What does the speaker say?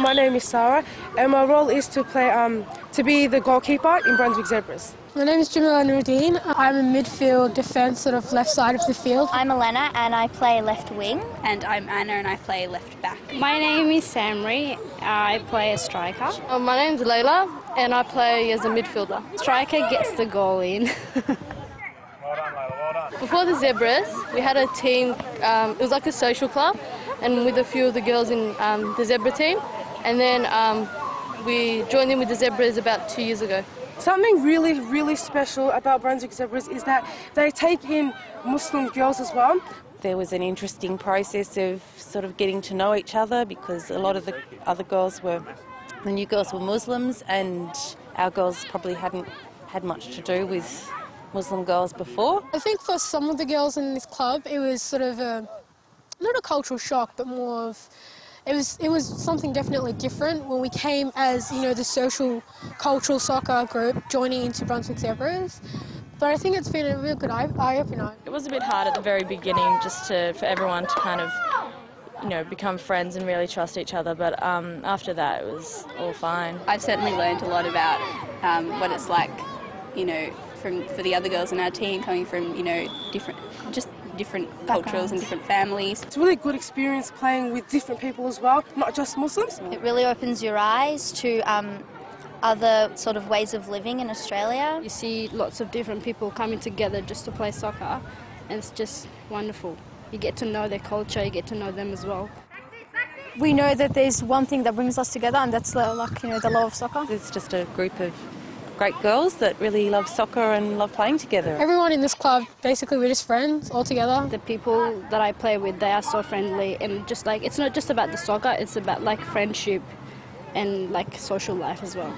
my name is Sarah, and my role is to play um, to be the goalkeeper in Brunswick Zebras. My name is Jamila Nurdin. I'm a midfield defence, sort of left side of the field. I'm Elena and I play left wing. And I'm Anna and I play left back. My name is Samri. I play a striker. Uh, my name's Layla and I play as a midfielder. Striker gets the goal in. Before the Zebras, we had a team, um, it was like a social club, and with a few of the girls in um, the Zebra team. And then um, we joined in with the Zebras about two years ago. Something really, really special about Brunswick Zebras is that they take in Muslim girls as well. There was an interesting process of sort of getting to know each other because a lot of the other girls were, the new girls were Muslims and our girls probably hadn't had much to do with Muslim girls before. I think for some of the girls in this club, it was sort of a, not a cultural shock, but more of it was it was something definitely different when we came as you know the social cultural soccer group joining into Brunswick Zebras. But I think it's been a real good eye, eye opener. It was a bit hard at the very beginning, just to for everyone to kind of you know become friends and really trust each other. But um, after that, it was all fine. I've certainly learned a lot about um, what it's like, you know, from for the other girls in our team coming from you know different just different cultures and different families. It's a really good experience playing with different people as well, not just Muslims. It really opens your eyes to um, other sort of ways of living in Australia. You see lots of different people coming together just to play soccer, and it's just wonderful. You get to know their culture, you get to know them as well. We know that there's one thing that brings us together, and that's like you know the love of soccer. It's just a group of great girls that really love soccer and love playing together. Everyone in this club, basically, we're just friends all together. The people that I play with, they are so friendly, and just like it's not just about the soccer; it's about like friendship and like social life as well.